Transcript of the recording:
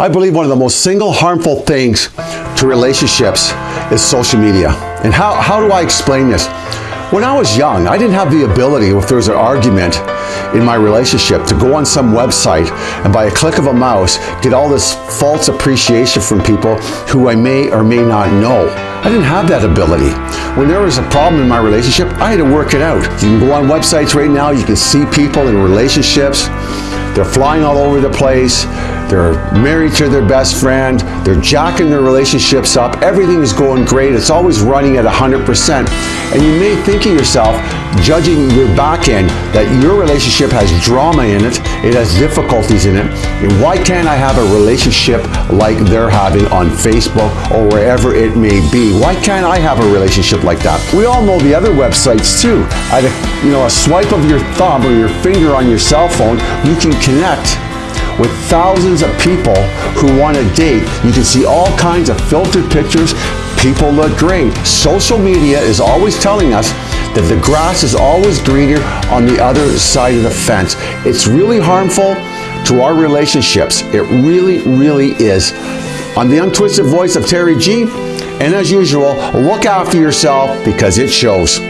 I believe one of the most single harmful things to relationships is social media. And how, how do I explain this? When I was young, I didn't have the ability, if there was an argument in my relationship, to go on some website and by a click of a mouse, get all this false appreciation from people who I may or may not know. I didn't have that ability. When there was a problem in my relationship, I had to work it out. You can go on websites right now, you can see people in relationships, they're flying all over the place, they're married to their best friend. They're jacking their relationships up. Everything is going great. It's always running at 100%. And you may think of yourself, judging your back end, that your relationship has drama in it, it has difficulties in it. And why can't I have a relationship like they're having on Facebook or wherever it may be? Why can't I have a relationship like that? We all know the other websites too. At a, you know, a swipe of your thumb or your finger on your cell phone, you can connect with thousands of people who want to date. You can see all kinds of filtered pictures. People look great. Social media is always telling us that the grass is always greener on the other side of the fence. It's really harmful to our relationships. It really, really is. I'm the untwisted voice of Terry G. And as usual, look after yourself because it shows.